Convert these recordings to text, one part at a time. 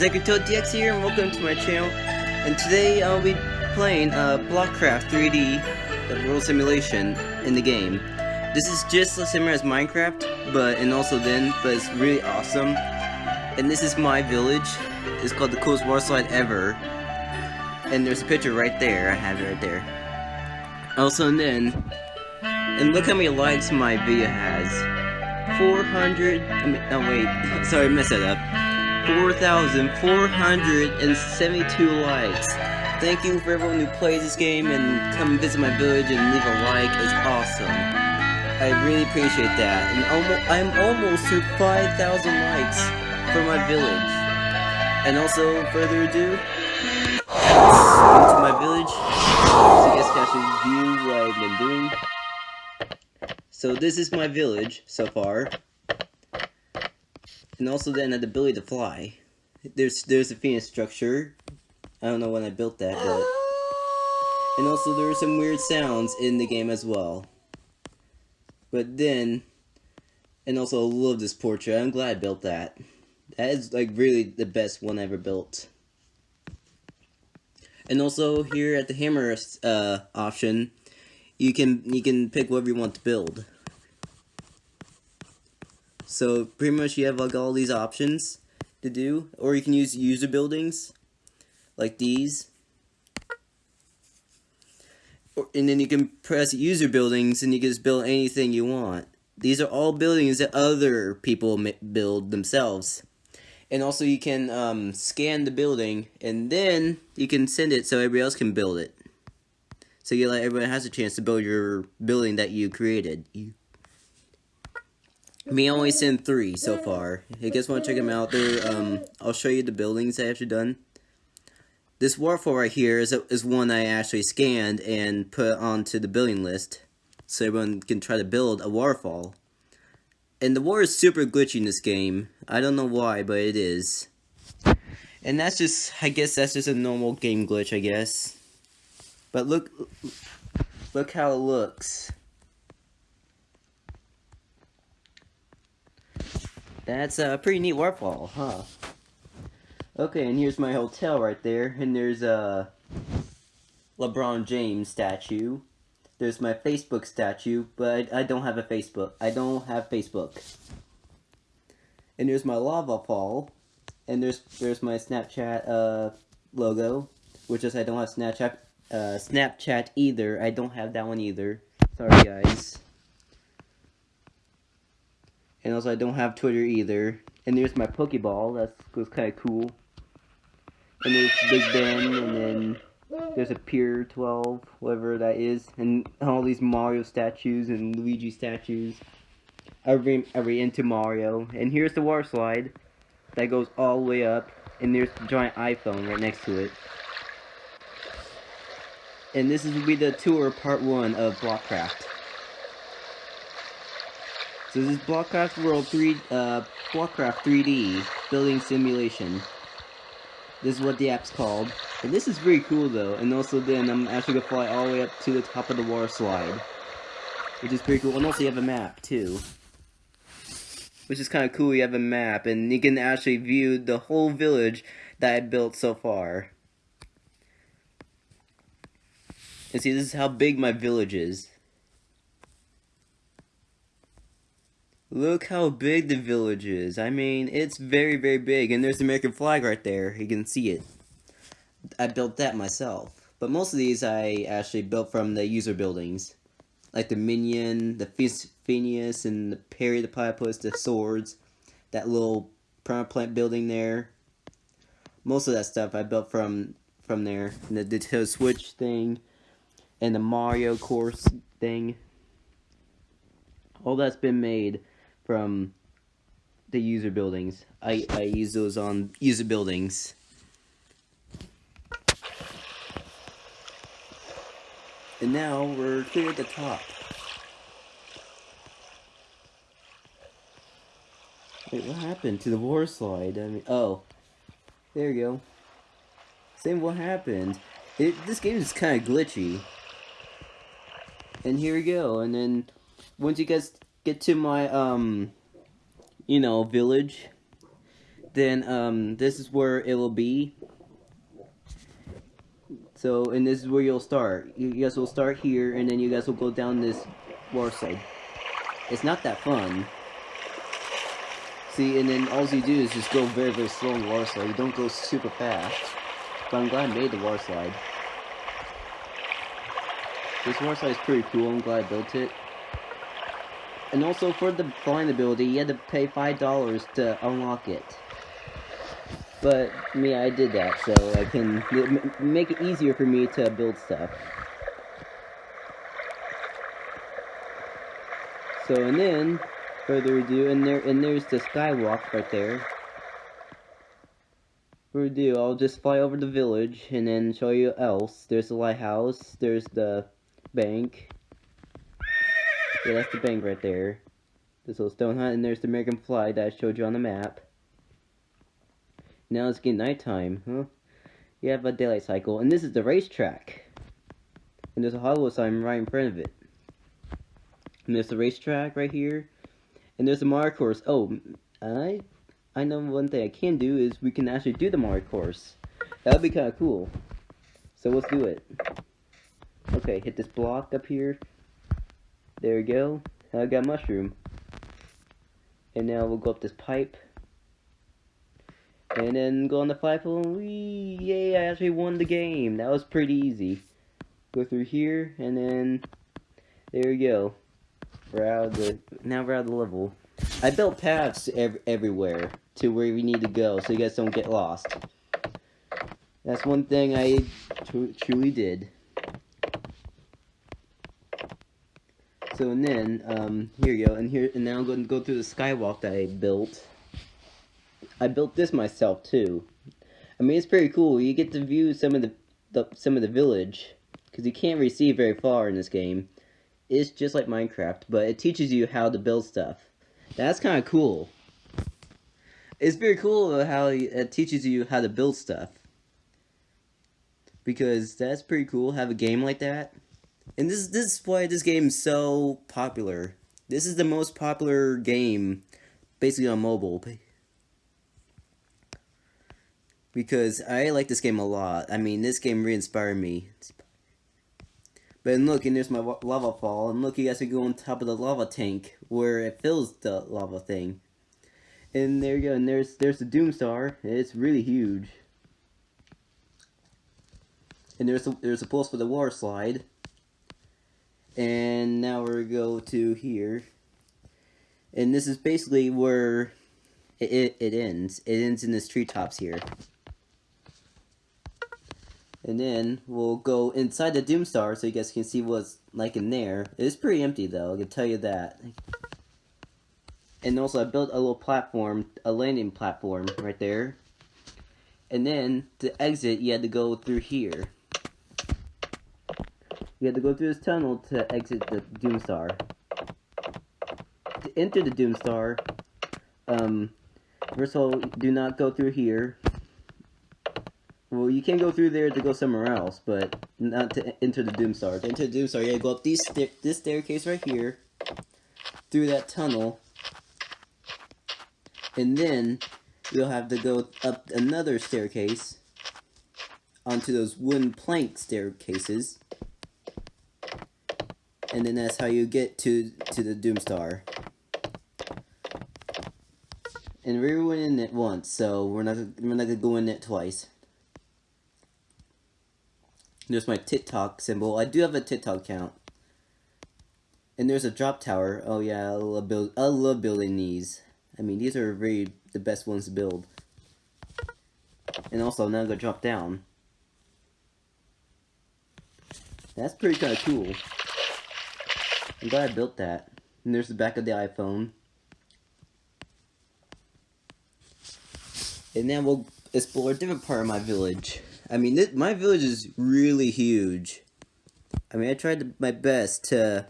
DX here, and welcome to my channel. And today I'll be playing uh, Blockcraft 3D, the world simulation in the game. This is just as similar as Minecraft, but and also then, but it's really awesome. And this is my village. It's called the coolest water slide ever. And there's a picture right there. I have it right there. Also, and then, and look how many likes my video has. 400. I mean, oh wait, sorry, I messed that up. 4,472 likes. Thank you for everyone who plays this game and come visit my village and leave a like. It's awesome. I really appreciate that. And almost, I'm almost to 5,000 likes for my village. And also, further ado, into my village. So you guys can actually view what I've been doing. So this is my village so far and also then had the ability to fly. There's there's a phoenix structure. I don't know when I built that, but and also there are some weird sounds in the game as well. But then, and also I love this portrait. I'm glad I built that. That is like really the best one I ever built. And also here at the hammer uh, option, you can you can pick whatever you want to build. So pretty much you have like all these options to do, or you can use user buildings like these. Or, and then you can press user buildings and you can just build anything you want. These are all buildings that other people build themselves. And also you can um, scan the building and then you can send it so everybody else can build it. So you let everyone has a chance to build your building that you created. You me only sent three so far. If you guys want to check them out, there, um, I'll show you the buildings I actually done. This waterfall right here is, a, is one I actually scanned and put onto the building list. So everyone can try to build a waterfall. And the water is super glitchy in this game. I don't know why, but it is. And that's just, I guess that's just a normal game glitch, I guess. But look, look how it looks. That's a pretty neat waterfall, huh? Okay, and here's my hotel right there, and there's a LeBron James statue. There's my Facebook statue, but I, I don't have a Facebook. I don't have Facebook. And there's my lava fall, and there's there's my Snapchat uh logo, which is I don't have Snapchat uh Snapchat either. I don't have that one either. Sorry guys. And also, I don't have Twitter either. And there's my Pokeball. That was kind of cool. And there's Big Ben, and then there's a Pier 12, whatever that is. And all these Mario statues and Luigi statues. Every re into Mario. And here's the water slide that goes all the way up. And there's the giant iPhone right next to it. And this will be the tour part one of Blockcraft. So this is Blockcraft World 3, uh, Blockcraft 3D Building Simulation. This is what the app's called. And this is pretty cool though, and also then I'm actually gonna fly all the way up to the top of the water slide. Which is pretty cool, and also you have a map too. Which is kind of cool, you have a map, and you can actually view the whole village that I built so far. And see, this is how big my village is. Look how big the village is. I mean, it's very, very big. And there's the American flag right there. You can see it. I built that myself. But most of these I actually built from the user buildings. Like the Minion, the Phineas, and the Perry the Platypus, the swords. That little plant building there. Most of that stuff I built from from there. And the Nintendo Switch thing. And the Mario course thing. All that's been made from the user buildings. I, I use those on user buildings. And now we're clear at the top. Wait, what happened to the war slide? I mean, oh, there you go. Same what happened. It, this game is kind of glitchy. And here we go. And then once you guys get to my, um, you know, village, then um, this is where it will be. So, and this is where you'll start. You guys will start here, and then you guys will go down this war side. It's not that fun. See, and then all you do is just go very, very slow on the water slide. You don't go super fast. But I'm glad I made the water slide. This water slide is pretty cool. I'm glad I built it. And also for the flying ability, you had to pay $5 to unlock it. But me, I did that, so I can make it easier for me to build stuff. So, and then, further ado, and there, and there's the skywalk right there. For ado, I'll just fly over the village, and then show you else. There's the lighthouse, there's the bank. Yeah, that's the bank right there. This little stone hut, and there's the American flag that I showed you on the map. Now it's getting nighttime, huh? You have a daylight cycle, and this is the racetrack. And there's a Hollywood sign right in front of it. And there's the racetrack right here. And there's the Mario course. Oh, I I know one thing I can do is we can actually do the Mario course. That would be kind of cool. So let's do it. Okay, hit this block up here. There we go. I got mushroom. And now we'll go up this pipe. And then go on the flagpole, we yay, I actually won the game. That was pretty easy. Go through here, and then, there we go. We're out of the, now we're out of the level. I built paths ev everywhere to where we need to go, so you guys don't get lost. That's one thing I tr truly did. So, and then, um, here you go, and here, and now I'm going to go through the skywalk that I built. I built this myself too. I mean, it's pretty cool. You get to view some of the, the some of the village because you can't see very far in this game. It's just like Minecraft, but it teaches you how to build stuff. That's kind of cool. It's very cool how it teaches you how to build stuff. Because that's pretty cool, have a game like that. And this, this is why this game is so popular. This is the most popular game, basically on mobile because I like this game a lot. I mean, this game re-inspired me. But look, and there's my lava fall, and look, you guys can go on top of the lava tank, where it fills the lava thing. And there you go, and there's, there's the Doomstar, it's really huge. And there's a, there's a pulse for the water slide. And now we're go to here. And this is basically where it, it, it ends. It ends in this treetops here. And then we'll go inside the Doomstar so you guys can see what's like in there. It's pretty empty though, I can tell you that. And also I built a little platform, a landing platform right there. And then to exit you had to go through here. You had to go through this tunnel to exit the Doomstar. To enter the Doomstar, um, first of all, do not go through here. Well, you can go through there to go somewhere else, but not to enter the Doomstar. To enter the Doomstar, you gotta go up these sta this staircase right here, through that tunnel, and then you'll have to go up another staircase onto those wooden plank staircases, and then that's how you get to to the Doomstar. And we went in it once, so we're not we're not gonna go in it twice. There's my TikTok symbol. I do have a TikTok account. And there's a drop tower. Oh yeah, I love, build, I love building these. I mean, these are really the best ones to build. And also, now I'm gonna drop down. That's pretty kind of cool. I'm glad I built that. And there's the back of the iPhone. And then we'll explore a different part of my village. I mean, this, my village is really huge. I mean, I tried my best to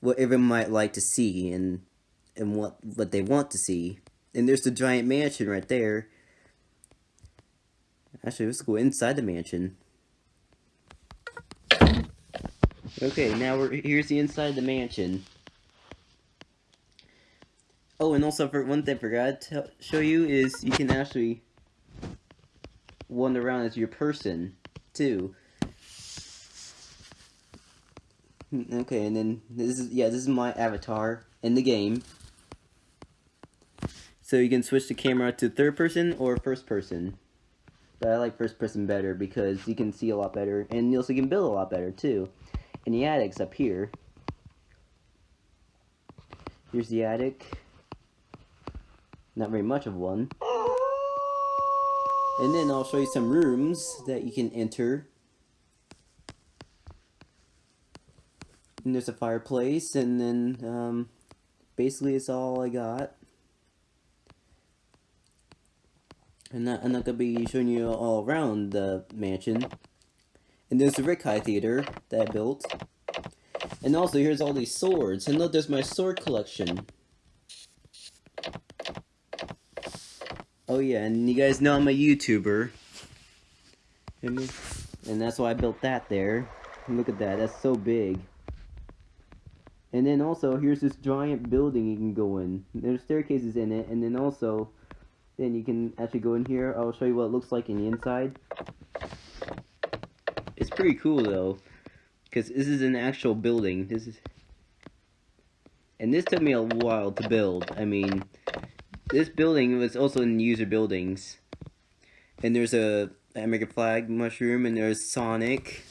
what everyone might like to see and and what what they want to see. And there's the giant mansion right there. Actually, let's go inside the mansion. Okay, now we're here's the inside of the mansion. Oh, and also for one thing I forgot to show you is you can actually wander around as your person too. Hmm, okay, and then this is yeah, this is my avatar in the game. So you can switch the camera to third person or first person. But I like first person better because you can see a lot better and you also can build a lot better too. And the attic's up here. Here's the attic. Not very much of one. And then I'll show you some rooms that you can enter. And there's a fireplace, and then um, basically it's all I got. I'm not, I'm not gonna be showing you all around the mansion. And there's the Rick High Theater that I built. And also, here's all these swords. And look, there's my sword collection. Oh yeah, and you guys know I'm a YouTuber. And that's why I built that there. Look at that, that's so big. And then also, here's this giant building you can go in. There's staircases in it, and then also, then you can actually go in here. I'll show you what it looks like in the inside. Pretty cool though, because this is an actual building. This is, and this took me a while to build. I mean, this building was also in user buildings. And there's a American flag mushroom, and there's Sonic.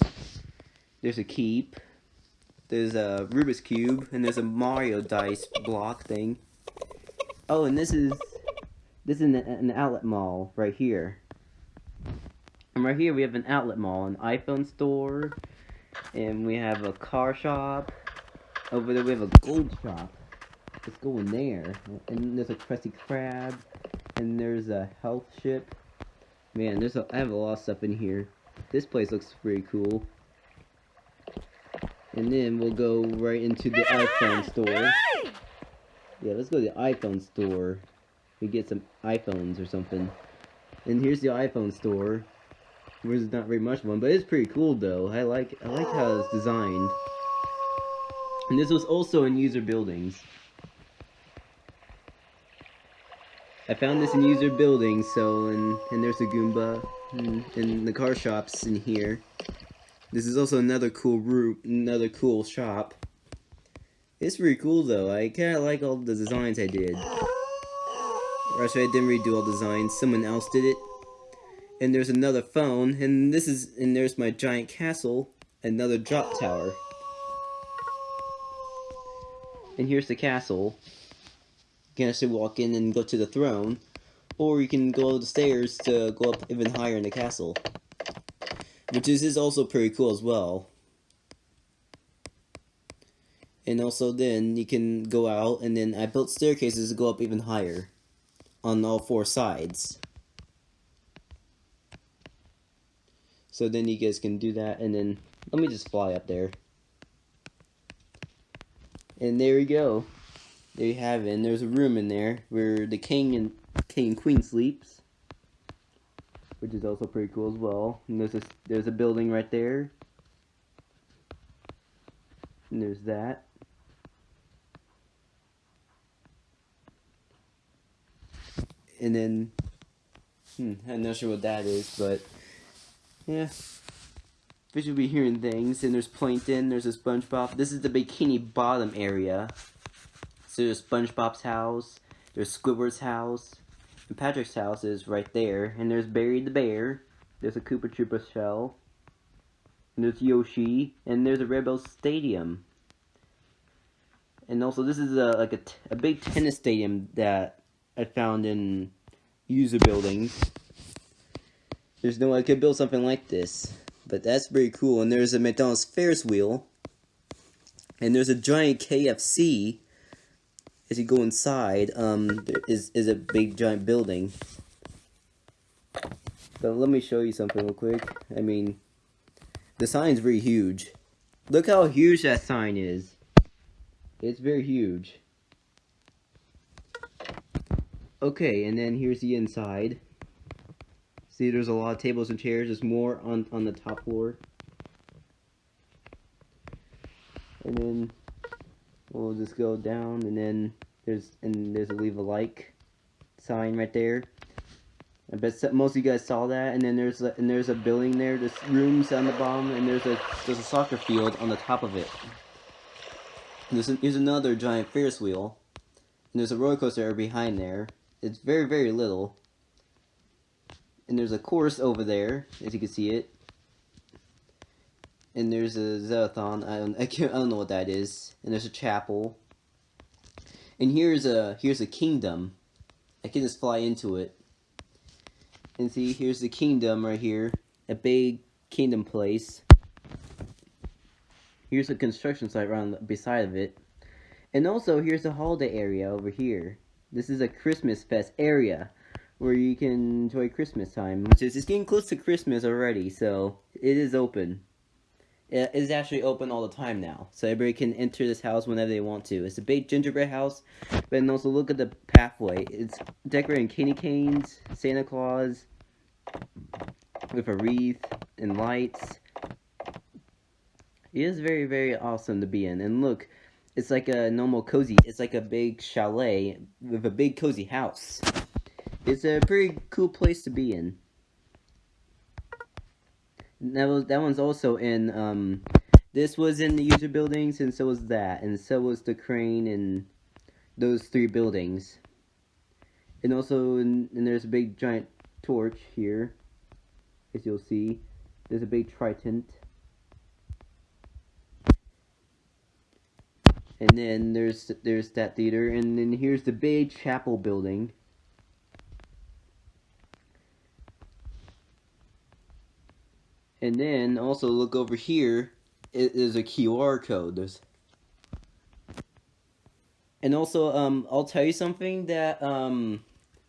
There's a keep. There's a Rubik's Cube, and there's a Mario dice block thing. Oh, and this is this is an, an outlet mall right here. And right here we have an outlet mall, an iPhone store, and we have a car shop. Over there we have a gold shop. Let's go in there. And there's a Krusty Krab, and there's a health ship. Man, there's a, I have a lot of stuff in here. This place looks pretty cool. And then we'll go right into the iPhone store. Yeah, let's go to the iPhone store. We get some iPhones or something. And here's the iPhone store. There's not very much of one, but it's pretty cool though. I like I like how it's designed. And this was also in user buildings. I found this in user buildings, so and and there's a Goomba, and, the car shops in here. This is also another cool route, another cool shop. It's pretty cool though. I kind of like all the designs I did. actually, I didn't redo all designs. Someone else did it. And there's another phone, and this is and there's my giant castle, another drop tower. And here's the castle. You can actually walk in and go to the throne, or you can go the stairs to go up even higher in the castle. Which is, is also pretty cool as well. And also then you can go out and then I built staircases to go up even higher on all four sides. So then you guys can do that and then let me just fly up there. And there we go. There you have it. And there's a room in there where the king and king and queen sleeps, which is also pretty cool as well. And there's a there's a building right there. And there's that. And then, hmm, I'm not sure what that is, but yeah. Fish will be hearing things, and there's plankton, there's a SpongeBob. This is the Bikini Bottom area. So there's SpongeBob's house, there's Squidward's house, and Patrick's house is right there. And there's Barry the Bear, there's a Koopa Troopa shell, and there's Yoshi, and there's a Rebel Stadium. And also, this is a like a, a big tennis stadium that I found in user buildings. There's no way I could build something like this, but that's pretty cool. And there's a McDonald's Ferris wheel, and there's a giant KFC as you go inside, um, is, is a big giant building. But let me show you something real quick. I mean, the sign's very huge. Look how huge that sign is. It's very huge. Okay, and then here's the inside. See, there's a lot of tables and chairs. There's more on, on the top floor. And then we'll just go down and then There's and there's a leave a like sign right there. I bet most of you guys saw that. And then there's a, and there's a building there. There's rooms on the bottom, and there's a there's a soccer field on the top of it. There's, a, there's another giant Ferris wheel. And there's a roller coaster behind there. It's very, very little. And there's a course over there, as you can see it. And there's a Zerothon. I don't, I, can't, I don't know what that is. And there's a chapel. And here's a here's a kingdom. I can just fly into it. And see, here's the kingdom right here. A big kingdom place. Here's a construction site right beside of it. And also, here's the holiday area over here. This is a Christmas fest area where you can enjoy Christmas time, which is it's getting close to Christmas already, so it is open. It is actually open all the time now, so everybody can enter this house whenever they want to. It's a big gingerbread house, but also look at the pathway. It's decorated in candy canes, Santa Claus, with a wreath and lights. It is very, very awesome to be in. And look, it's like a normal cozy. It's like a big chalet with a big cozy house. It's a pretty cool place to be in. That was that one's also in. Um, this was in the user buildings, and so was that, and so was the crane and those three buildings. And also, and there's a big giant torch here, as you'll see. There's a big trident. And then there's there's that theater, and then here's the big chapel building. And then also look over here, it is a QR code. There's and also, um, I'll tell you something that um,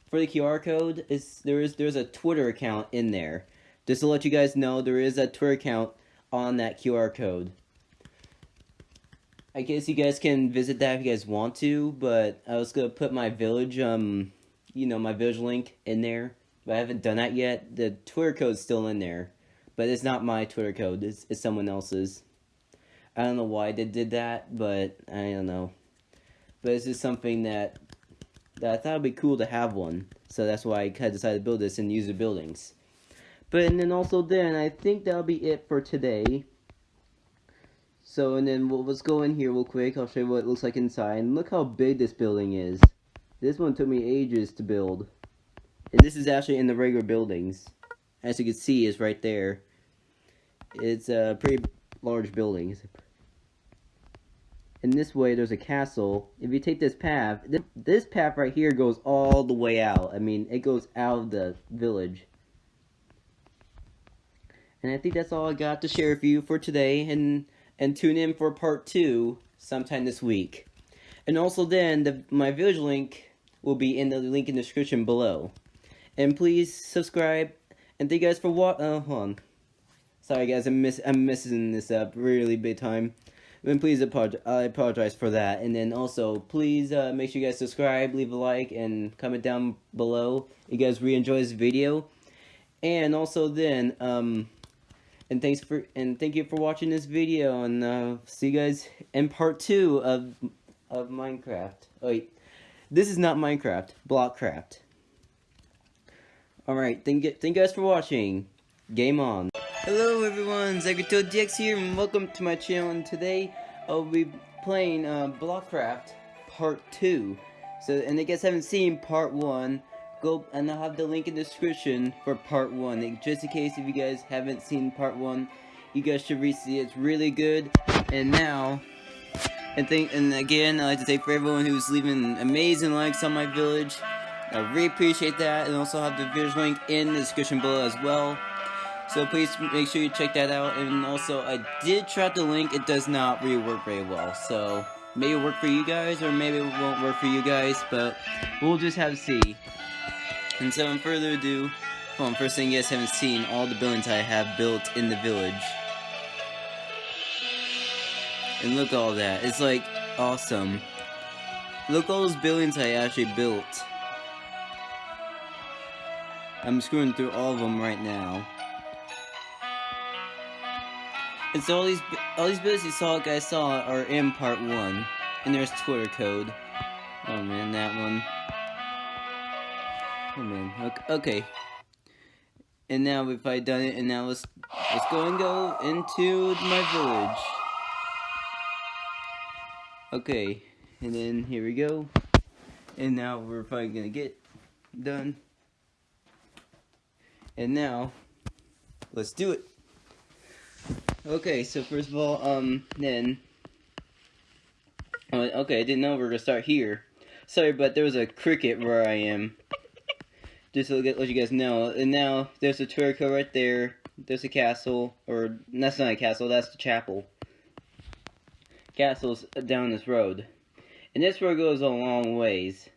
for the QR code is there is there's a Twitter account in there. Just to let you guys know, there is a Twitter account on that QR code. I guess you guys can visit that if you guys want to, but I was gonna put my village, um, you know, my village link in there, but I haven't done that yet. The Twitter code's still in there, but it's not my Twitter code. It's, it's someone else's. I don't know why they did that, but I don't know. But it's just something that that I thought would be cool to have one, so that's why I kind of decided to build this and use the buildings. But and then also then I think that'll be it for today. So, and then we'll, let's go in here real quick. I'll show you what it looks like inside. And look how big this building is. This one took me ages to build. And this is actually in the regular buildings. As you can see, is right there. It's a pretty large building. And this way, there's a castle. If you take this path, this, this path right here goes all the way out. I mean, it goes out of the village. And I think that's all I got to share with you for today. And and tune in for part two sometime this week. And also then, the, my village link will be in the link in the description below. And please subscribe, and thank you guys for what, uh, hold on. Sorry guys, I'm, miss I'm messing this up really big time. And please apologize, I apologize for that. And then also, please uh, make sure you guys subscribe, leave a like, and comment down below. You guys really enjoy this video. And also then, um, and thanks for and thank you for watching this video and uh, see you guys in part two of of Minecraft. Oh, wait, this is not Minecraft, Blockcraft. All right, thank thank you guys for watching. Game on. Hello everyone, DX here, and welcome to my channel. And today I'll be playing uh, Blockcraft Part Two. So, and I guess I haven't seen Part One go and I'll have the link in the description for part one. Just in case if you guys haven't seen part one, you guys should read it. It's really good. And now, and think and again, I'd like to thank for everyone who's leaving amazing likes on my village. I really appreciate that, and also have the village link in the description below as well. So please make sure you check that out. And also, I did try the link. It does not really work very well. So maybe it'll work for you guys, or maybe it won't work for you guys. But we'll just have to see. And so, without further ado, well, first thing you guys haven't seen all the buildings I have built in the village. And look all that. It's like awesome. Look all those buildings I actually built. I'm screwing through all of them right now. And so all these all these buildings you saw guys saw are in part one. And there's Twitter code. Oh man, that one. Oh man. Okay. And now if I done it, and now let's let's go and go into my village. Okay, and then here we go. And now we're probably gonna get done. And now, let's do it. Okay, so first of all, um, then, uh, okay, I didn't know we were gonna start here. Sorry, but there was a cricket where I am. Just to let you guys know. And now, there's a Turco right there. There's a castle. Or, that's not a castle, that's the chapel. Castle's down this road. And this road goes a long ways.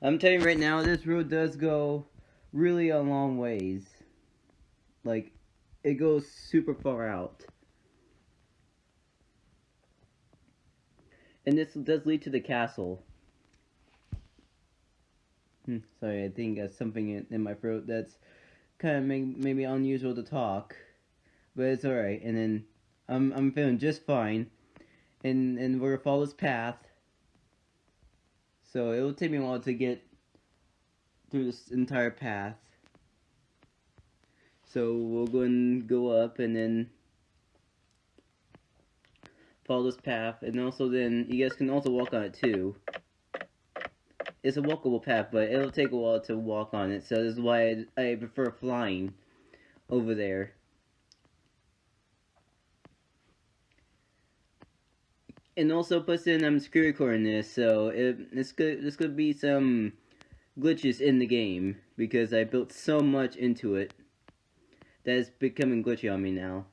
I'm telling you right now, this road does go really a long ways. Like, it goes super far out. And this does lead to the castle. Hmm, sorry, I think that's something in, in my throat that's kind of may, maybe unusual to talk. But it's alright. And then I'm, I'm feeling just fine. And, and we're gonna follow this path. So it will take me a while to get through this entire path. So we'll go and go up and then follow this path. And also then, you guys can also walk on it too. It's a walkable path, but it'll take a while to walk on it. So this is why I, I prefer flying over there. And also puts in I'm um, screen recording this, so it, this could this could be some glitches in the game because I built so much into it that it's becoming glitchy on me now.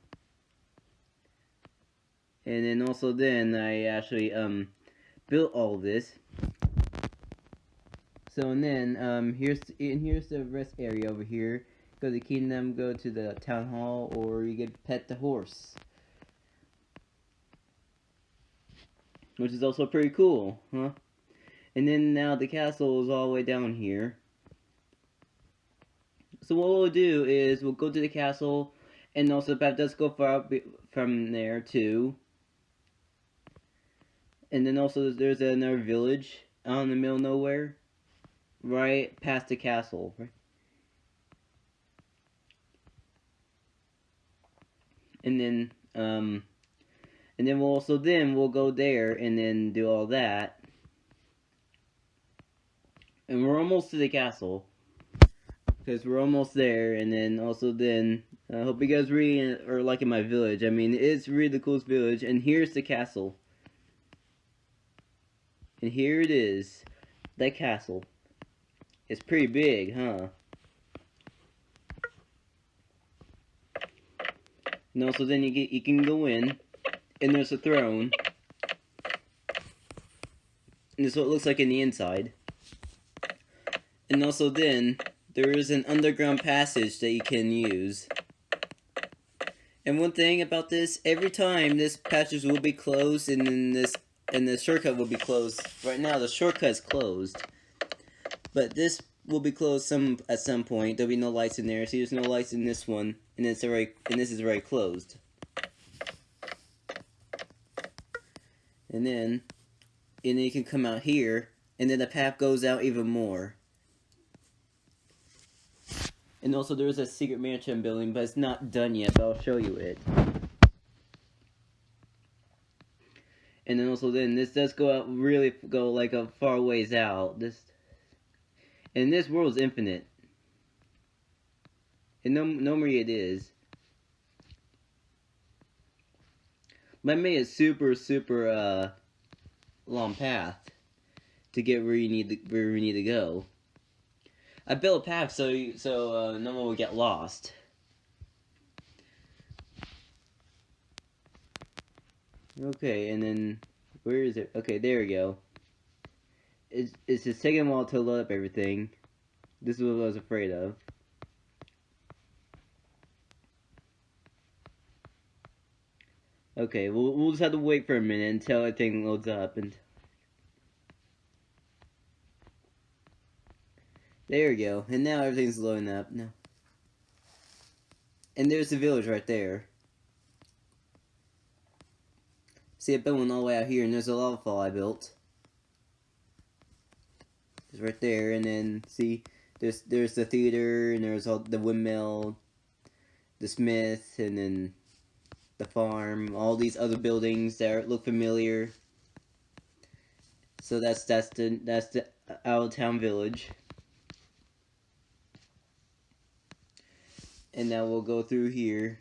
And then also then I actually um built all this. So and then um here's and here's the rest area over here. Go to the kingdom, go to the town hall, or you get pet the horse. Which is also pretty cool, huh? And then now the castle is all the way down here. So what we'll do is we'll go to the castle, and also the path does go far from there too. And then also there's another village out in the middle of nowhere, right past the castle. And then, um, and then we'll also then we'll go there and then do all that and we're almost to the castle because we're almost there and then also then I hope you guys really uh, are liking my village. I mean it's really the coolest village and here's the castle. And here it is. That castle. It's pretty big huh? And also then you get you can go in and there's a throne. And this is what it looks like in the inside. And also then, there is an underground passage that you can use. And one thing about this, every time this passage will be closed and then this and the shortcut will be closed. Right now the shortcut is closed. But this will be closed some at some point. There'll be no lights in there. See there's no lights in this one. And it's already and this is already closed. And then and then you can come out here and then the path goes out even more. And also there's a secret mansion building, but it's not done yet, but I'll show you it. And then also then, this does go out, really go like a far ways out. This, And this world is infinite. And no, normally it is. But made a super, super, uh, long path to get where you need to, where we need to go. I built a path so so uh, no one would get lost. Okay, and then where is it? Okay, there we go. It's it's just taking a while to load up everything. This is what I was afraid of. Okay, we'll we'll just have to wait for a minute until everything loads up and. There we go. And now everything's loading up. No. And there's the village right there. See, I built one all the way out here, and there's a lava fall I built. It's right there, and then see, there's there's the theater, and there's all the windmill, the smith, and then the farm. All these other buildings that look familiar. So that's that's the that's the out of town village. And now we'll go through here.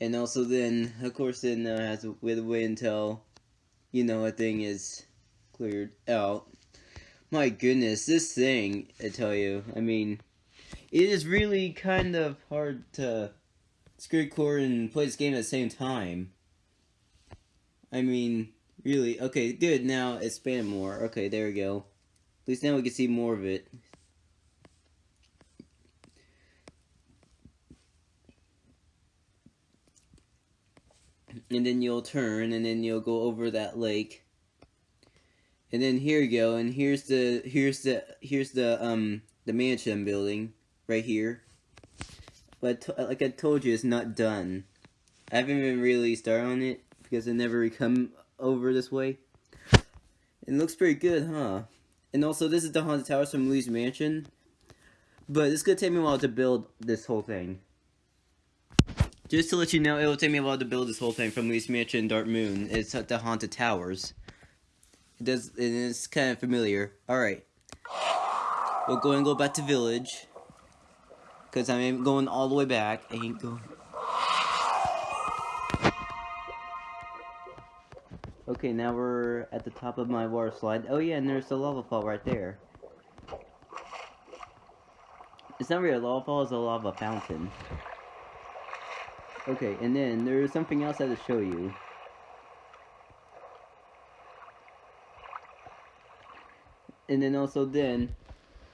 And also then, of course, then uh, has to wait, wait until, you know, a thing is cleared out. My goodness, this thing, I tell you, I mean, it is really kind of hard to screen record and play this game at the same time. I mean, really, okay, good, now expand more. Okay, there we go. At least now we can see more of it. and then you'll turn and then you'll go over that lake. And then here you go and here's the here's the here's the um the mansion building right here. But like I told you it's not done. I haven't even really started on it because I never come over this way. It looks pretty good huh and also this is the haunted towers from Luigi's Mansion but it's gonna take me a while to build this whole thing just to let you know, it will take me a while to build this whole thing from Luigi's Mansion and Dark Moon. It's at the Haunted Towers. It does, it's kind of familiar. Alright. We'll go and go back to Village. Because I'm going all the way back. I ain't going... Okay, now we're at the top of my water slide. Oh yeah, and there's the lava fall right there. It's not really a lava fall, it's a lava fountain. Okay, and then there's something else I have to show you. And then also then,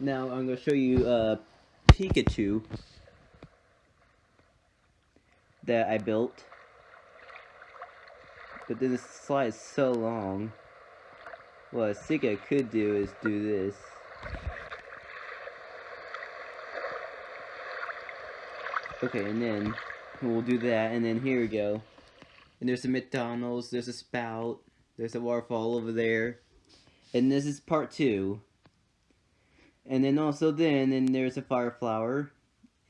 now I'm going to show you uh, Pikachu that I built. But then the slide is so long. What I think I could do is do this. Okay, and then we'll do that, and then here we go. And there's a McDonald's, there's a spout, there's a waterfall over there. And this is part two. And then also then, and there's a fire flower.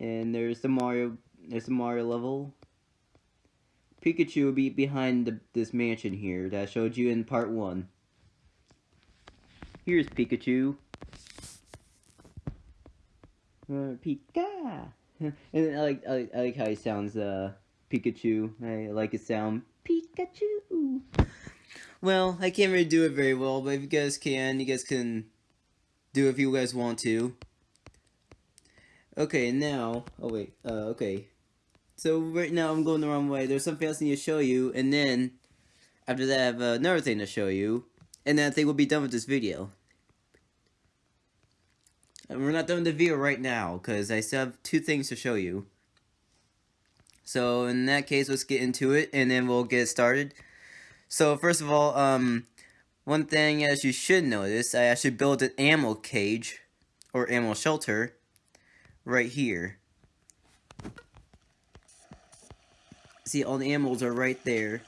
And there's the Mario, there's a Mario level. Pikachu will be behind the, this mansion here that I showed you in part one. Here's Pikachu. Uh, Pika! and I like, I like I like how he sounds uh Pikachu. I like his sound Pikachu. Well, I can't really do it very well, but if you guys can, you guys can do if you guys want to. Okay, now, oh wait, uh, okay. So right now I'm going the wrong way. There's something else I need to show you, and then after that I have another thing to show you, and then I think we'll be done with this video. And we're not done with the video right now, because I still have two things to show you. So, in that case, let's get into it, and then we'll get started. So, first of all, um, one thing as you should notice, I actually built an animal cage, or animal shelter, right here. See, all the animals are right there.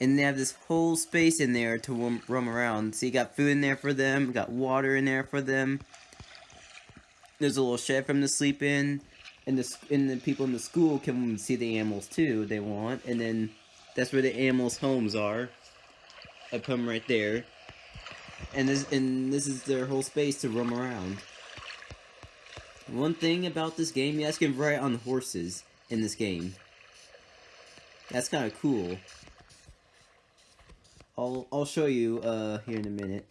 And they have this whole space in there to roam around. So you got food in there for them, got water in there for them. There's a little shed for them to sleep in, and the and the people in the school can see the animals too. They want, and then that's where the animals' homes are. I put them right there, and this and this is their whole space to roam around. One thing about this game, you guys can ride on horses in this game. That's kind of cool. I'll I'll show you uh here in a minute.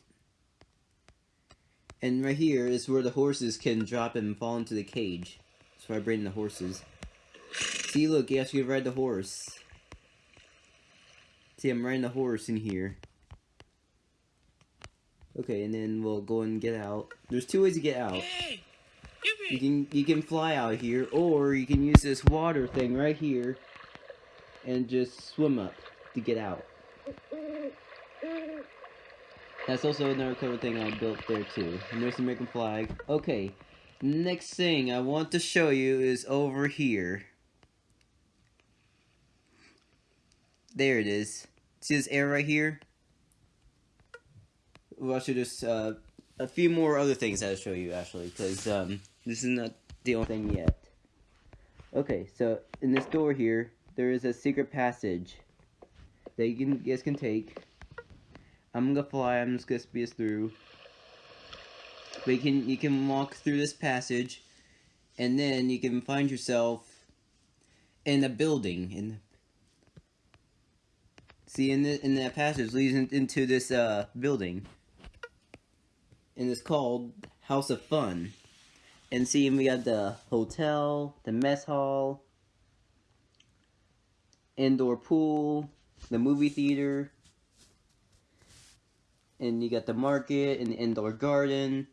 And right here is where the horses can drop and fall into the cage. That's where I bring the horses. See, look, yes, you actually ride the horse. See, I'm riding the horse in here. Okay, and then we'll go and get out. There's two ways to get out. You can you can fly out here, or you can use this water thing right here, and just swim up to get out. That's also another cover thing I built there too. And there's the American flag. Okay, next thing I want to show you is over here. There it is. See this air right here? well, actually, there's uh, a few more other things I'll show you actually, because um, this is not the only thing yet. Okay, so in this door here, there is a secret passage that you, can, you guys can take. I'm gonna fly. I'm just gonna speed us through. But you can you can walk through this passage, and then you can find yourself in a building. In see in the in that passage leads in, into this uh building, and it's called House of Fun. And see, we got the hotel, the mess hall, indoor pool, the movie theater, and you got the market and the indoor garden,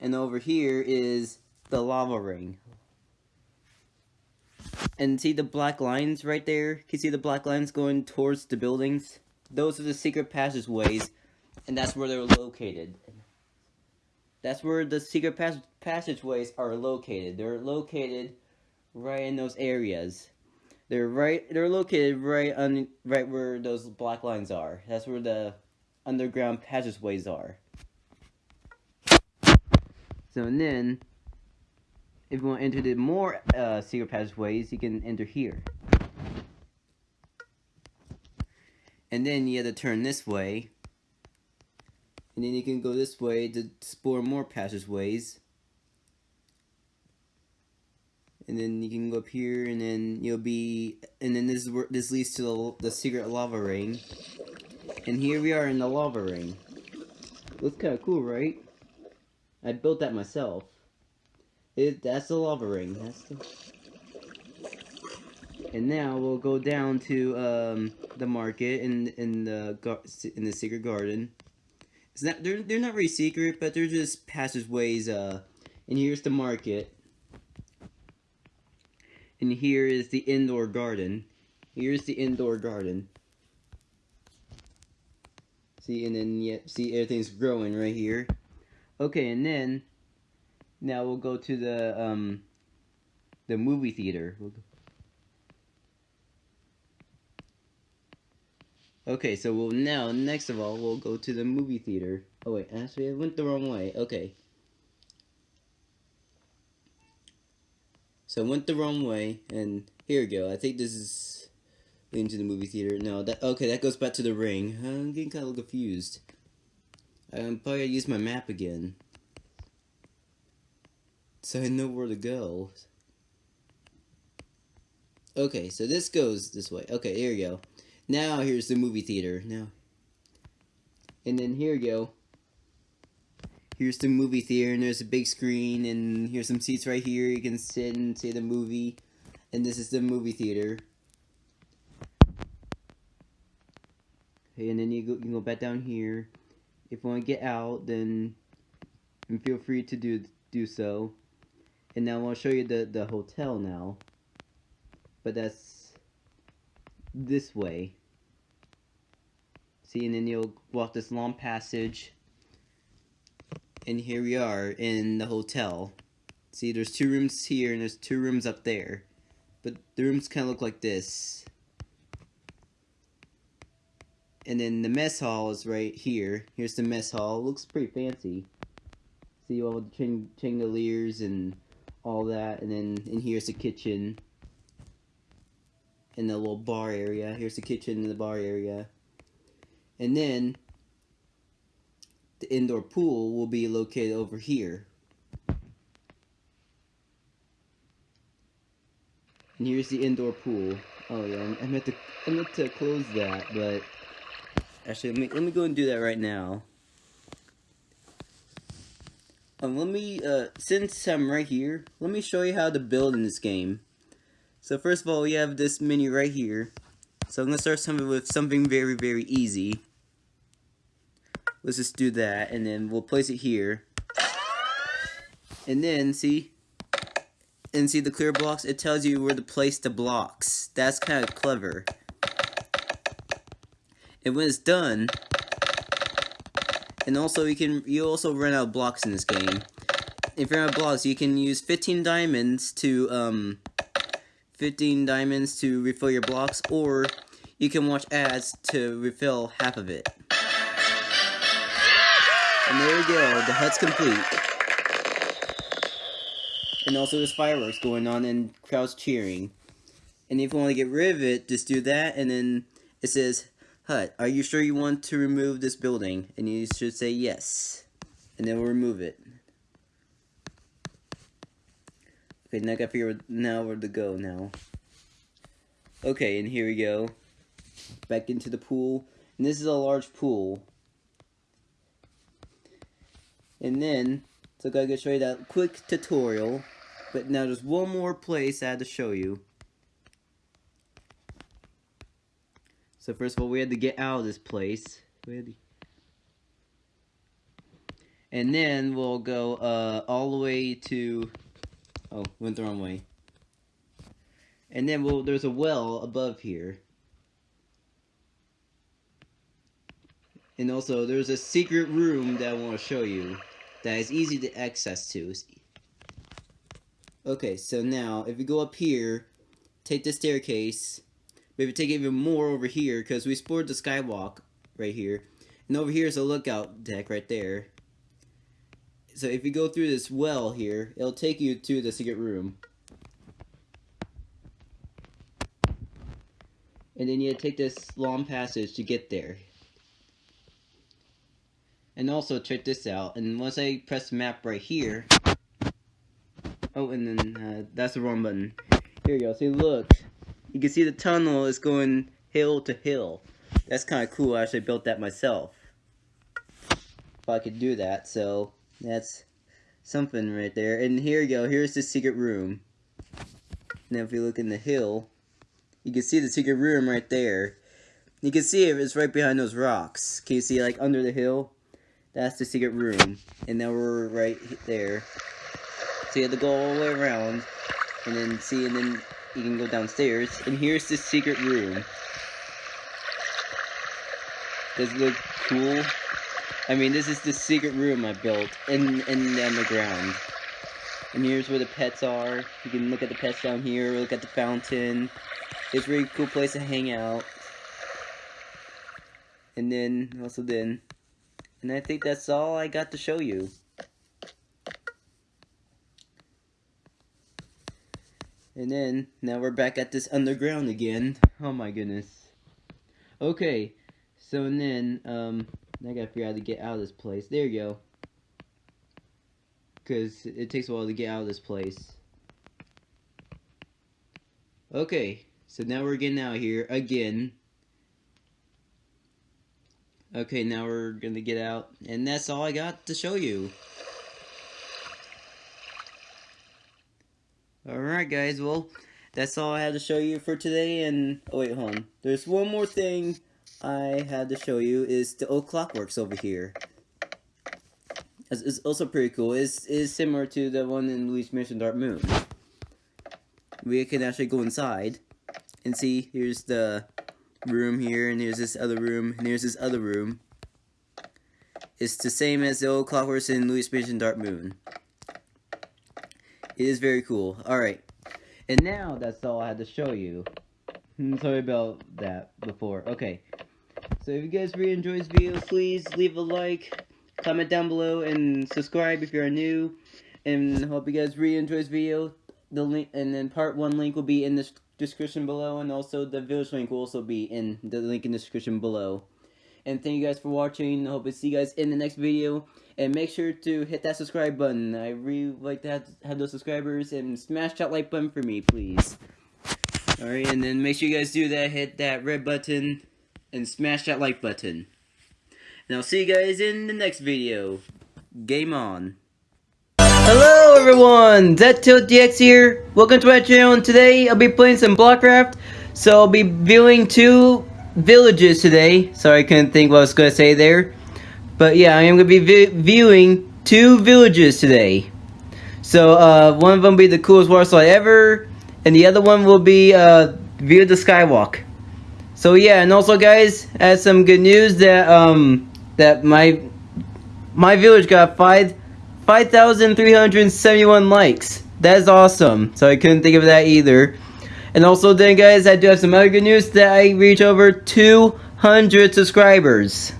and over here is the lava ring. And see the black lines right there? Can you see the black lines going towards the buildings? Those are the secret passageways, and that's where they're located. That's where the secret pass passageways are located. They're located right in those areas. They're right. They're located right on right where those black lines are. That's where the underground passageways are. So and then, if you want to enter the more uh, secret passageways, you can enter here. And then you have to turn this way. And then you can go this way to explore more passageways and then you can go up here, and then you'll be, and then this this leads to the, the secret lava ring, and here we are in the lava ring. Looks kind of cool, right? I built that myself. It, that's the lava ring. That's the... And now we'll go down to um, the market in in the in the secret garden. It's not they're they're not really secret, but they're just passageways. Uh, and here's the market. And here is the indoor garden. Here's the indoor garden. See, and then, yeah, see, everything's growing right here. Okay, and then, now we'll go to the, um, the movie theater. Okay, so we'll now, next of all, we'll go to the movie theater. Oh wait, actually I went the wrong way. Okay. So I went the wrong way, and here we go. I think this is into the movie theater. No, that okay, that goes back to the ring. I'm getting kind of confused. I'm probably gonna use my map again. So I know where to go. Okay, so this goes this way. Okay, here we go. Now here's the movie theater. Now. And then here we go here's the movie theater and there's a big screen and here's some seats right here. You can sit and see the movie and this is the movie theater. Okay and then you, go, you can go back down here. If you want to get out then feel free to do do so. And now I'll show you the the hotel now. But that's this way. See and then you'll walk this long passage and here we are in the hotel. See, there's two rooms here and there's two rooms up there. But the rooms kind of look like this. And then the mess hall is right here. Here's the mess hall. It looks pretty fancy. See all the chandeliers and all that. And then in here's the kitchen. And the little bar area. Here's the kitchen and the bar area. And then the indoor pool will be located over here. And here's the indoor pool. Oh yeah, I meant to I meant to close that, but actually let me let me go and do that right now. Um, let me uh since I'm right here, let me show you how to build in this game. So first of all, we have this menu right here. So I'm gonna start something with something very very easy. Let's just do that, and then we'll place it here. And then, see? And see the clear blocks? It tells you where to place the blocks. That's kind of clever. And when it's done, and also you can you also run out of blocks in this game. If you're out of blocks, you can use 15 diamonds to um 15 diamonds to refill your blocks, or you can watch ads to refill half of it. And there we go, the hut's complete. And also there's fireworks going on and crowds cheering. And if you want to get rid of it, just do that and then it says, Hut, are you sure you want to remove this building? And you should say yes. And then we'll remove it. Okay, now I gotta figure out now where to go now. Okay, and here we go. Back into the pool. And this is a large pool. And then, so I gotta show you that quick tutorial. But now there's one more place I had to show you. So first of all, we had to get out of this place. And then we'll go uh, all the way to... Oh, went the wrong way. And then we'll, there's a well above here. And also, there's a secret room that I want to show you that is easy to access to. Okay, so now, if you go up here, take the staircase, maybe take even more over here, because we explored the skywalk right here. And over here is a lookout deck right there. So if you go through this well here, it'll take you to the secret room. And then you take this long passage to get there. And also check this out. And once I press map right here. Oh, and then uh, that's the wrong button. Here you go. See, look. You can see the tunnel is going hill to hill. That's kind of cool. I actually built that myself. If I could do that. So that's something right there. And here you go. Here's the secret room. Now if you look in the hill, you can see the secret room right there. You can see it, it's right behind those rocks. Can you see like under the hill? That's the secret room. And now we're right there. So you have to go all the way around. And then see, and then you can go downstairs. And here's the secret room. Does it look cool? I mean, this is the secret room I built in, in the ground. And here's where the pets are. You can look at the pets down here, look at the fountain. It's a really cool place to hang out. And then, also then, and I think that's all I got to show you. And then, now we're back at this underground again. Oh my goodness. Okay, so and then, um, I gotta figure out how to get out of this place. There you go. Because it takes a while to get out of this place. Okay, so now we're getting out here again. Okay, now we're gonna get out, and that's all I got to show you. Alright guys, well, that's all I had to show you for today, and, oh wait, hold on. There's one more thing I had to show you, is the old clockworks over here. It's, it's also pretty cool. It's, it's similar to the one in Luigi's Mansion Dark Moon. We can actually go inside, and see, here's the room here, and here's this other room, and here's this other room. It's the same as the old clockworks in Luigi's Mansion Dark Moon. It is very cool. Alright. And now, that's all I had to show you. Hmm, sorry about that before. Okay. So if you guys really enjoyed this video, please leave a like, comment down below, and subscribe if you're new. And hope you guys really enjoyed this video. The link, and then part one link will be in the description below, and also the village link will also be in the link in the description below. And thank you guys for watching. I hope to see you guys in the next video. And make sure to hit that subscribe button. I really like to have, have those subscribers. And smash that like button for me, please. Alright, and then make sure you guys do that. Hit that red button. And smash that like button. And I'll see you guys in the next video. Game on. Hello everyone, ZTiltDX here. Welcome to my channel and today I'll be playing some Blockcraft. So I'll be viewing two villages today. Sorry I couldn't think what I was going to say there. But yeah, I am going to be vi viewing two villages today. So uh, one of them will be the coolest water slide ever. And the other one will be uh, View the Skywalk. So yeah, and also guys, I have some good news that um that my my village got five 5,371 likes. That is awesome. So I couldn't think of that either. And also then guys, I do have some other good news that I reach over 200 subscribers.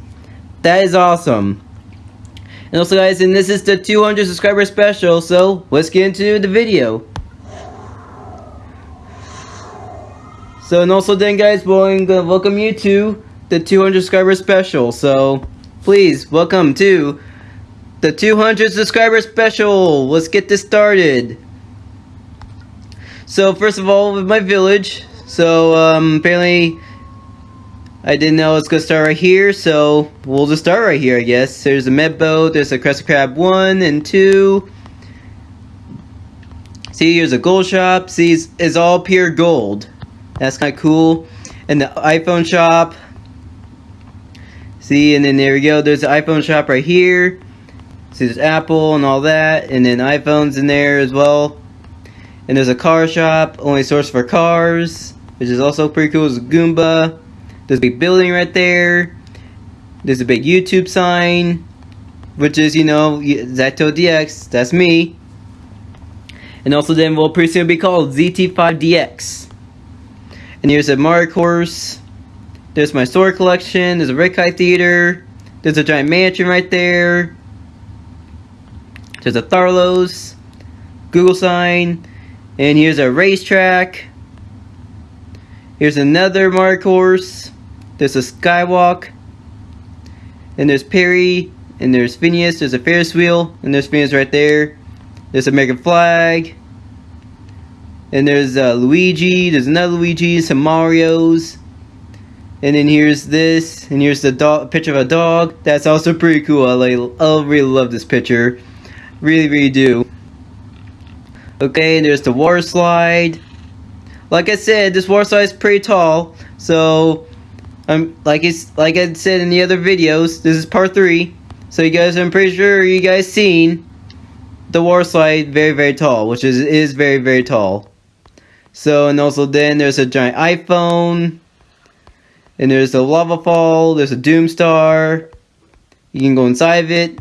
That is awesome. And also guys, and this is the 200 subscriber special, so let's get into the video. So and also then guys, we're going to welcome you to the 200 subscriber special. So please welcome to the 200 subscriber special. Let's get this started. So first of all, with my village. So um, apparently I didn't know it's gonna start right here, so we'll just start right here, I guess. There's a med boat, there's a Crescent Crab 1 and 2. See, here's a gold shop. See, it's, it's all pure gold. That's kind of cool. And the iPhone shop. See, and then there we go. There's the iPhone shop right here. There's Apple and all that. And then iPhones in there as well. And there's a car shop, only source for cars. Which is also pretty cool. There's Goomba. There's a big building right there. There's a big YouTube sign. Which is, you know, Zacto DX. That's me. And also then will pretty soon be called ZT5DX. And here's a Mario course. There's my sword collection. There's a Red Theater. There's a giant mansion right there. There's a Tharlos. Google sign. And here's a racetrack. Here's another Mario course. There's a Skywalk. And there's Perry. And there's Phineas. There's a Ferris wheel. And there's Phineas right there. There's American flag. And there's uh, Luigi, there's another Luigi, some Marios. And then here's this, and here's the dog, picture of a dog. That's also pretty cool. I, like, I really love this picture. Really, really do. Okay, there's the water slide. Like I said, this water slide is pretty tall. So, um, like it's like I said in the other videos, this is part three. So you guys, I'm pretty sure you guys seen the water slide very, very tall, which is is very, very tall. So, and also then there's a giant iPhone. And there's a lava fall. There's a doom star. You can go inside of it.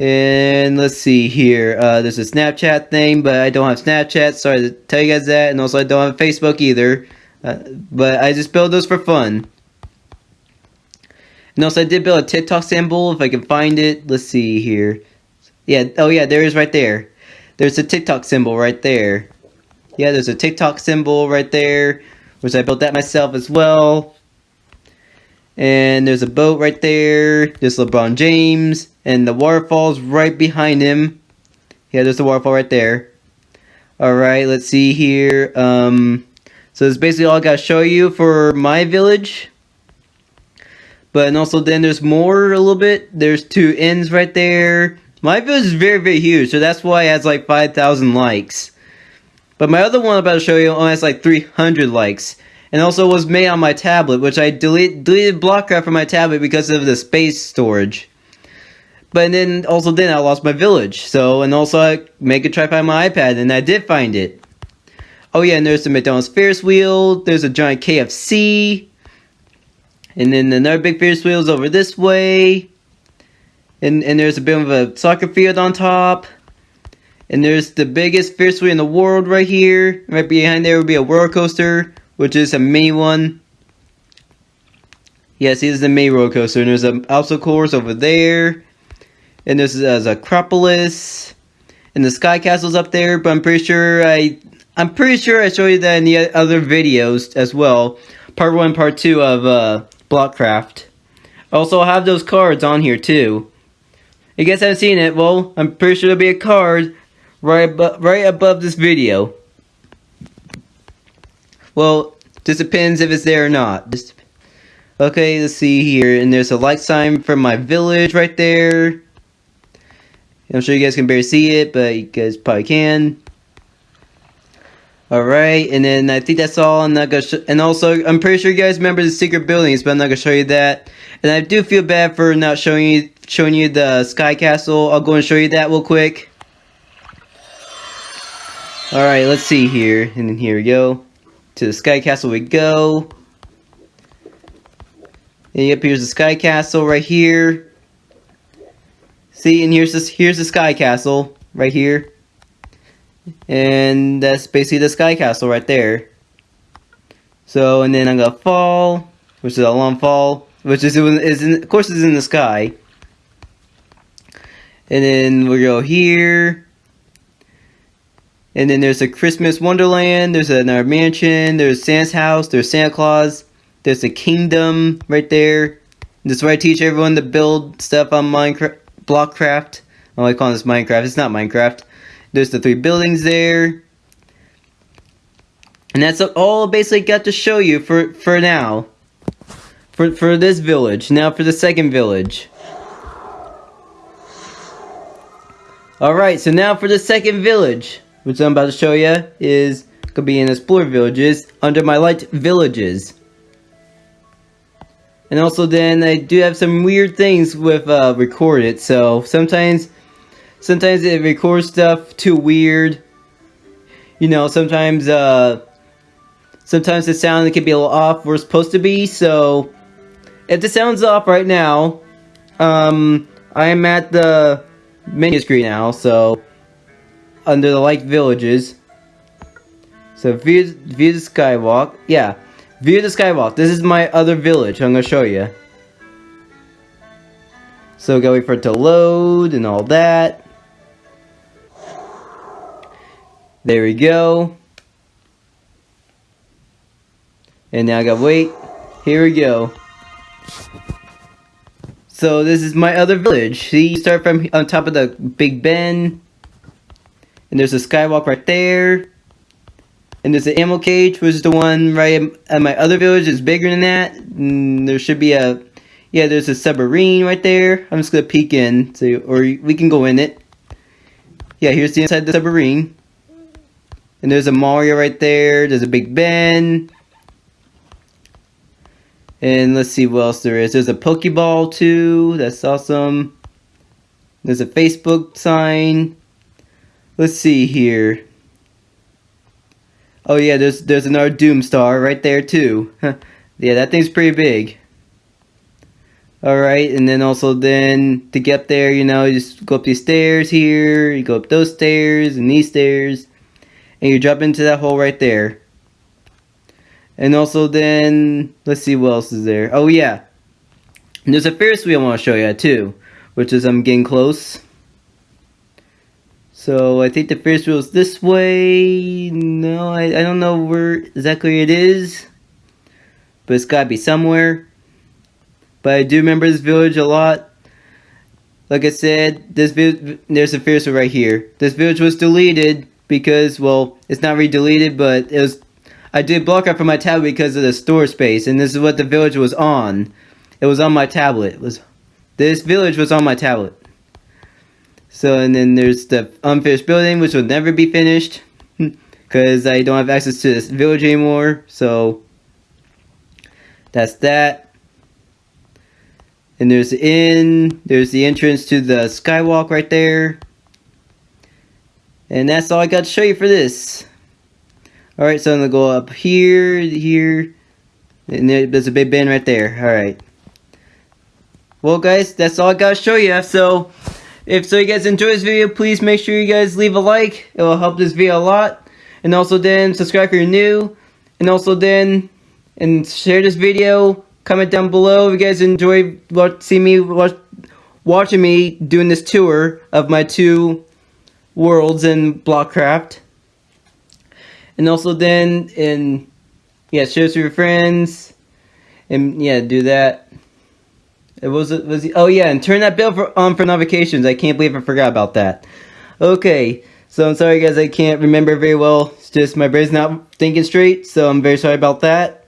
And let's see here. Uh, there's a Snapchat thing, but I don't have Snapchat. Sorry to tell you guys that. And also I don't have Facebook either. Uh, but I just build those for fun. And also I did build a TikTok symbol if I can find it. Let's see here. Yeah, oh yeah, there is right there. There's a TikTok symbol right there. Yeah, there's a TikTok symbol right there, which I built that myself as well. And there's a boat right there. There's LeBron James. And the waterfall's right behind him. Yeah, there's the waterfall right there. Alright, let's see here. Um, so that's basically all I gotta show you for my village. But and also then there's more a little bit. There's two ends right there. My village is very, very huge. So that's why it has like 5,000 likes. But my other one I'm about to show you only has like 300 likes. And also was made on my tablet, which I delete, deleted Blockcraft from my tablet because of the space storage. But then also then I lost my village. So, and also I make a try find my iPad, and I did find it. Oh yeah, and there's the McDonald's Ferris wheel. There's a giant KFC. And then another big Ferris wheel is over this way. And, and there's a bit of a soccer field on top. And there's the biggest Ferris wheel in the world right here. Right behind there would be a roller coaster, which is a mini one. Yes, this is the mini roller coaster. And there's an obstacle course over there. And there's a Acropolis. And the Sky Castle's up there, but I'm pretty sure I... I'm pretty sure I showed you that in the other videos as well. Part 1 Part 2 of uh, Blockcraft. Also, I have those cards on here too. I guess I haven't seen it, well, I'm pretty sure there'll be a card right, above, right above this video. Well, just depends if it's there or not. Just, okay, let's see here. And there's a like sign from my village right there. I'm sure you guys can barely see it, but you guys probably can. Alright, and then I think that's all. I'm not gonna and also, I'm pretty sure you guys remember the secret buildings, but I'm not gonna show you that. And I do feel bad for not showing you showing you the Sky Castle. I'll go and show you that real quick. Alright, let's see here. And then here we go. To the Sky Castle we go. And yep, here's the Sky Castle right here. See, and here's this here's the Sky Castle right here. And that's basically the Sky Castle right there. So, and then I'm gonna fall, which is a long fall, which is, is in, of course is in the sky. And then we go here. And then there's a Christmas Wonderland. There's another mansion. There's Santa's house. There's Santa Claus. There's a kingdom right there. This is where I teach everyone to build stuff on Minecraft, Blockcraft. I like calling this Minecraft. It's not Minecraft. There's the three buildings there. And that's all basically got to show you for, for now. For, for this village. Now for the second village. Alright, so now for the second village. Which I'm about to show you is gonna be in Explorer Villages under my light villages. And also then I do have some weird things with uh, record it. So sometimes, sometimes it records stuff too weird. You know, sometimes, uh, sometimes the sound can be a little off where it's supposed to be. So if the sound's off right now, um, I am at the menu screen now. So under the like Villages. So view, view the skywalk. Yeah. View the skywalk. This is my other village. I'm to show you. So gotta wait for it to load and all that. There we go. And now I gotta wait. Here we go. So this is my other village. See, you start from on top of the Big Ben. And there's a skywalk right there. And there's an ammo cage, which is the one right at my other village. It's bigger than that. And there should be a, yeah, there's a submarine right there. I'm just gonna peek in, so or we can go in it. Yeah, here's the inside of the submarine. And there's a Mario right there. There's a Big Ben. And let's see what else there is. There's a Pokeball too. That's awesome. There's a Facebook sign. Let's see here. Oh yeah, there's there's another Doom Star right there too. yeah, that thing's pretty big. Alright, and then also then to get there, you know, you just go up these stairs here, you go up those stairs and these stairs, and you drop into that hole right there. And also then, let's see what else is there. Oh yeah, and there's a Ferris wheel I want to show you too, which is I'm getting close. So I think the Ferris wheel is this way. No, I, I don't know where exactly it is. But it's gotta be somewhere. But I do remember this village a lot. Like I said, this village, there's a Ferris wheel right here. This village was deleted because, well, it's not really deleted, but it was. I did block out from my tablet because of the store space, and this is what the village was on. It was on my tablet. It was this village was on my tablet. So, and then there's the unfinished building, which will never be finished. Because I don't have access to this village anymore. So, that's that. And there's the inn. There's the entrance to the skywalk right there. And that's all I got to show you for this. Alright, so I'm going to go up here, here. And there's a Big Ben right there. Alright. Well, guys, that's all I got to show you. So, if so you guys enjoy this video, please make sure you guys leave a like. It will help this video a lot. And also then subscribe if you're new. And also then and share this video. Comment down below if you guys enjoy watch, see me watch, watching me doing this tour of my two worlds in Blockcraft. And also then and yeah, share this with your friends. And yeah, do that. It was it was oh yeah, and turn that bell for, on for notifications. I can't believe I forgot about that. Okay, so I'm sorry guys, I can't remember very well. It's just my brain's not thinking straight, so I'm very sorry about that.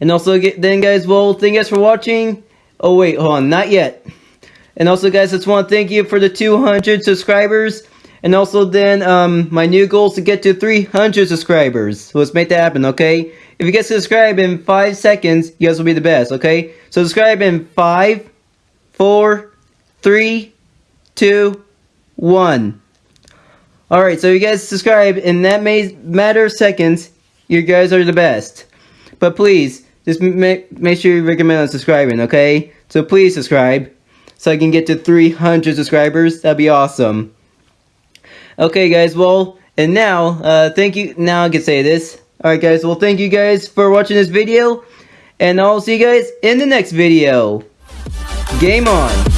And also then guys, well, thank you guys for watching. Oh wait, hold on, not yet. And also guys, I just want to thank you for the 200 subscribers. And also then, um, my new goal is to get to 300 subscribers. So let's make that happen, okay? If you guys subscribe in 5 seconds, you guys will be the best, okay? So subscribe in five, four, three, two, one. Alright, so you guys subscribe in that may matter of seconds, you guys are the best. But please, just make, make sure you recommend on subscribing, okay? So please subscribe, so I can get to 300 subscribers, that'd be awesome. Okay guys, well, and now, uh, thank you, now I can say this. Alright guys, well thank you guys for watching this video. And I'll see you guys in the next video. Game on!